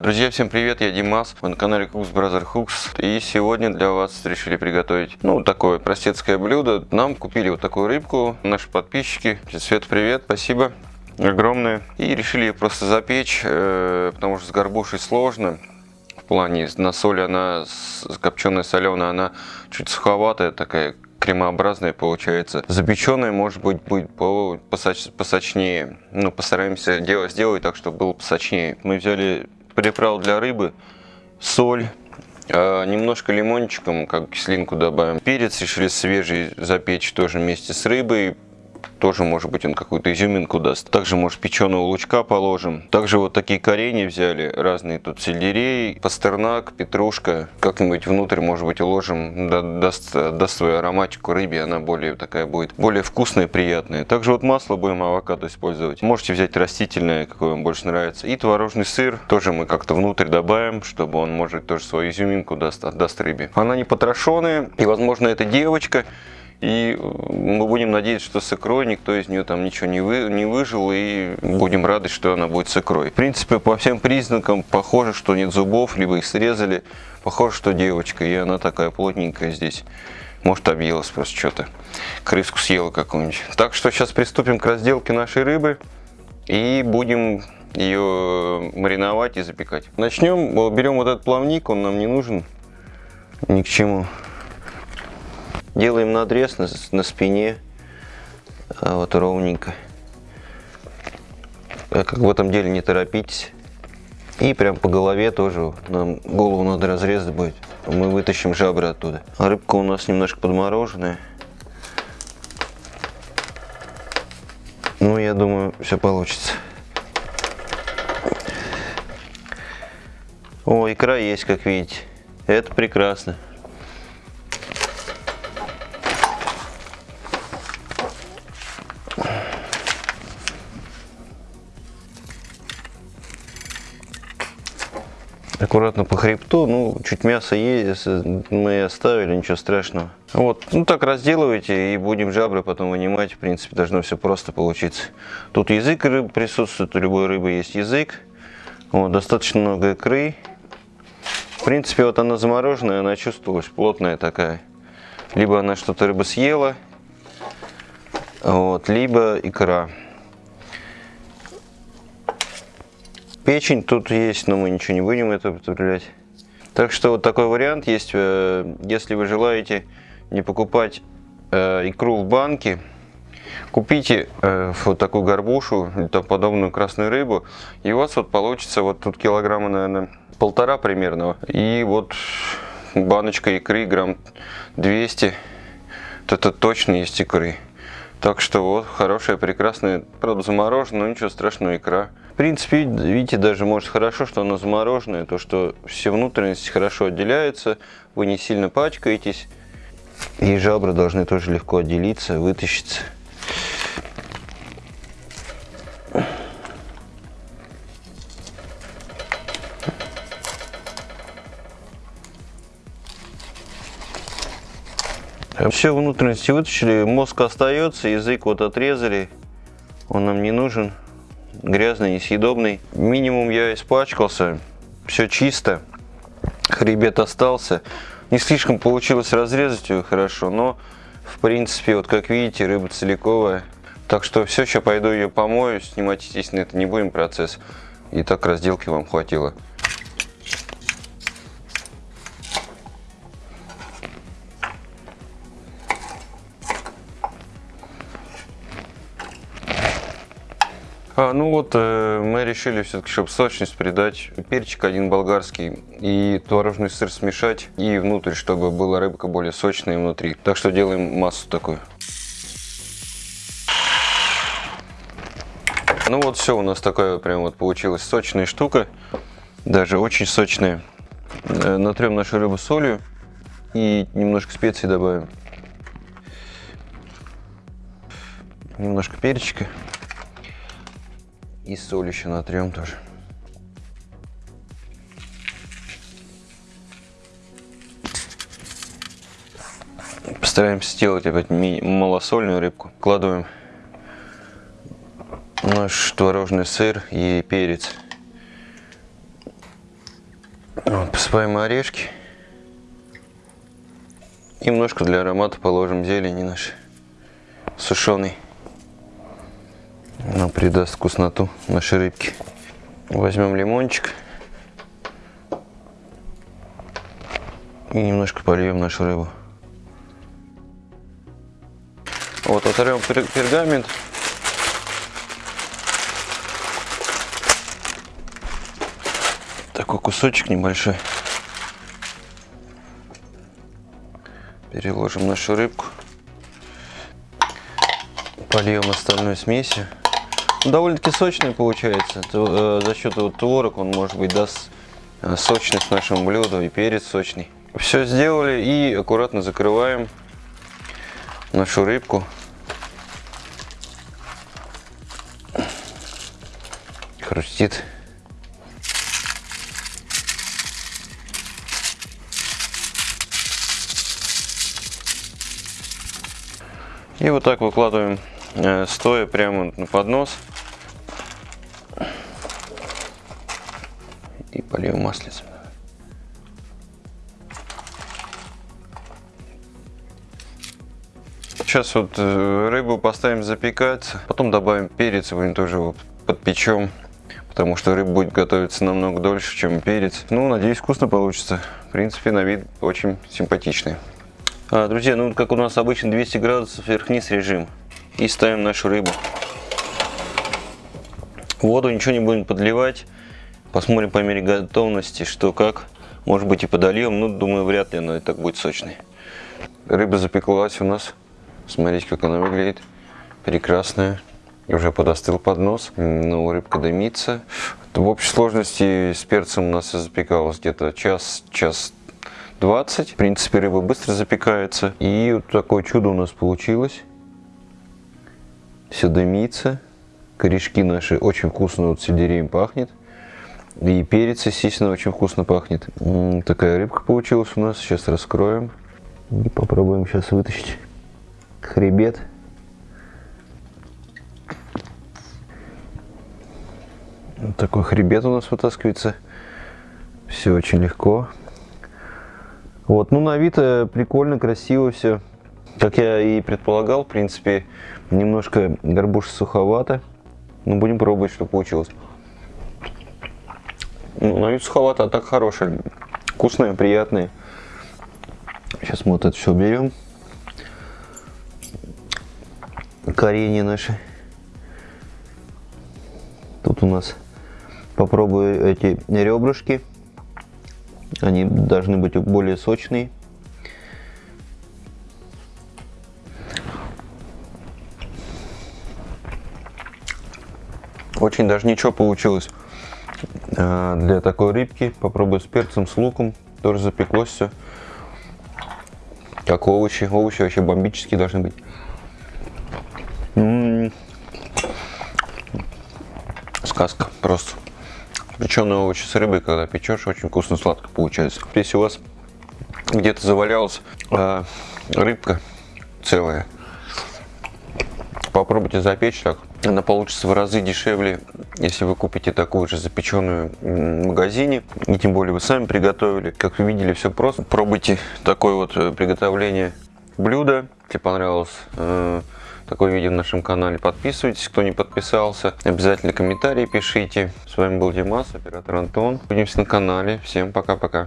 Друзья, всем привет, я Димас, вы на канале Cooks Brother Hooks и сегодня для вас решили приготовить, ну, такое простецкое блюдо. Нам купили вот такую рыбку, наши подписчики. Свет, привет, спасибо огромное. И решили ее просто запечь, э, потому что с горбушей сложно. В плане на соли она, копченая соленая, она чуть суховатая такая, кремообразная получается. Запеченная может быть будет посоч, посочнее. Ну, постараемся делать, сделать так, чтобы было посочнее. Мы взяли приправ для рыбы, соль, а, немножко лимончиком, как кислинку добавим. Перец решили свежий запечь тоже вместе с рыбой тоже может быть он какую-то изюминку даст. Также может печеного лучка положим. Также вот такие коренья взяли, разные тут сельдерей, пастернак, петрушка. Как-нибудь внутрь может быть уложим, даст, даст свою ароматику рыбе, она более такая будет, более вкусная, приятная. Также вот масло будем авокадо использовать. Можете взять растительное, какое вам больше нравится. И творожный сыр тоже мы как-то внутрь добавим, чтобы он может тоже свою изюминку даст, отдаст рыбе. Она не потрошенная и возможно это девочка. И мы будем надеяться, что с икрой никто из нее там ничего не, вы, не выжил, и будем рады, что она будет с икрой. В принципе, по всем признакам похоже, что нет зубов, либо их срезали. Похоже, что девочка, и она такая плотненькая здесь. Может, объелась просто что-то. Крыску съела какую-нибудь. Так что сейчас приступим к разделке нашей рыбы. И будем ее мариновать и запекать. Начнем, берем вот этот плавник, он нам не нужен ни к чему. Делаем надрез на, на спине, а вот ровненько. Как в этом деле не торопитесь. И прям по голове тоже, нам голову надо разрезать будет. Мы вытащим жабры оттуда. Рыбка у нас немножко подмороженная. Ну, я думаю, все получится. О, икра есть, как видите. Это прекрасно. Аккуратно по хребту, ну, чуть мясо есть, мы оставили, ничего страшного. Вот, ну так разделывайте и будем жабры потом вынимать, в принципе, должно все просто получиться. Тут язык рыбы присутствует, у любой рыбы есть язык, вот, достаточно много икры. В принципе, вот она замороженная, она чувствовалась, плотная такая. Либо она что-то рыба съела, вот, либо икра. Печень тут есть, но мы ничего не будем это употреблять. Так что вот такой вариант есть. Э, если вы желаете не покупать э, икру в банке, купите э, вот такую горбушу, или подобную красную рыбу, и у вас вот получится вот тут килограмма, наверное, полтора примерно. И вот баночка икры грамм 200, это точно есть икры. Так что вот хорошая, прекрасная, правда замороженная, но ничего страшного икра принципе, видите, даже может хорошо, что оно замороженное, то что все внутренности хорошо отделяются, вы не сильно пачкаетесь, и жабры должны тоже легко отделиться, вытащиться. Все внутренности вытащили, мозг остается, язык вот отрезали, он нам не нужен грязный, несъедобный. Минимум я испачкался, все чисто, хребет остался. Не слишком получилось разрезать ее хорошо, но в принципе, вот как видите, рыба целиковая. Так что все, сейчас пойду ее помою, снимать, естественно, это не будем процесс. И так разделки вам хватило. А, ну вот, э, мы решили все-таки, чтобы сочность придать, перчик один болгарский и творожный сыр смешать и внутрь, чтобы была рыбка более сочная внутри. Так что делаем массу такую. Ну вот все, у нас такая прям вот получилась сочная штука, даже очень сочная. Э, натрем нашу рыбу солью и немножко специй добавим. Немножко перчика. И соль еще натрем тоже. Постараемся сделать опять малосольную рыбку. Вкладываем наш творожный сыр и перец. Вот, посыпаем орешки. Немножко для аромата положим зелени нашей сушеной. Она придаст вкусноту нашей рыбки. Возьмем лимончик. И немножко польем нашу рыбу. Вот, оторвем пергамент. Такой кусочек небольшой. Переложим нашу рыбку. Польем остальной смесью. Довольно-таки сочный получается. Э, за счет вот творог он может быть даст э, сочность нашему блюду и перец сочный. Все сделали и аккуратно закрываем нашу рыбку. Хрустит. И вот так выкладываем стоя прямо на поднос. И польем маслицем. Сейчас вот э, рыбу поставим запекаться, потом добавим перец, будем тоже вот подпечем, потому что рыба будет готовиться намного дольше, чем перец. Ну, надеюсь, вкусно получится. В принципе, на вид очень симпатичный. А, друзья, ну как у нас обычно 200 градусов вверх-вниз режим. И ставим нашу рыбу. Воду ничего не будем подливать. Посмотрим по мере готовности, что как. Может быть и подольем, но думаю, вряд ли она и так будет сочной. Рыба запеклась у нас. Смотрите, как она выглядит. Прекрасная. Уже подостыл поднос. Ну, рыбка дымится. В общей сложности с перцем у нас запекалось где-то час, час 20. В принципе, рыба быстро запекается. И вот такое чудо у нас получилось. Все дымится. Корешки наши очень вкусно вот сельдереем пахнет. И перец, естественно, очень вкусно пахнет. Такая рыбка получилась у нас. Сейчас раскроем. И попробуем сейчас вытащить хребет. Вот такой хребет у нас вытаскивается. Все очень легко. Вот, ну на вид э, прикольно, красиво все. Как я и предполагал, в принципе, немножко горбуша суховато. Но ну, будем пробовать, что получилось. Ну, на вид суховато, а так хорошее. Вкусное, приятное. Сейчас мы вот это все берем коренья наши. Тут у нас попробую эти ребрышки. Они должны быть более сочные. Очень даже ничего получилось а, для такой рыбки. Попробую с перцем, с луком. Тоже запеклось все. Как овощи. Овощи вообще бомбические должны быть. Сказка просто. Печеные овощи с рыбой, когда печешь, очень вкусно сладко получается. Если у вас где-то завалялась э, рыбка целая, попробуйте запечь так. Она получится в разы дешевле, если вы купите такую же запеченную в магазине. И тем более вы сами приготовили. Как вы видели, все просто. Пробуйте такое вот э, приготовление блюда. Если понравилось э, такое видео на нашем канале. Подписывайтесь, кто не подписался. Обязательно комментарии пишите. С вами был Димас, оператор Антон. Увидимся на канале. Всем пока-пока.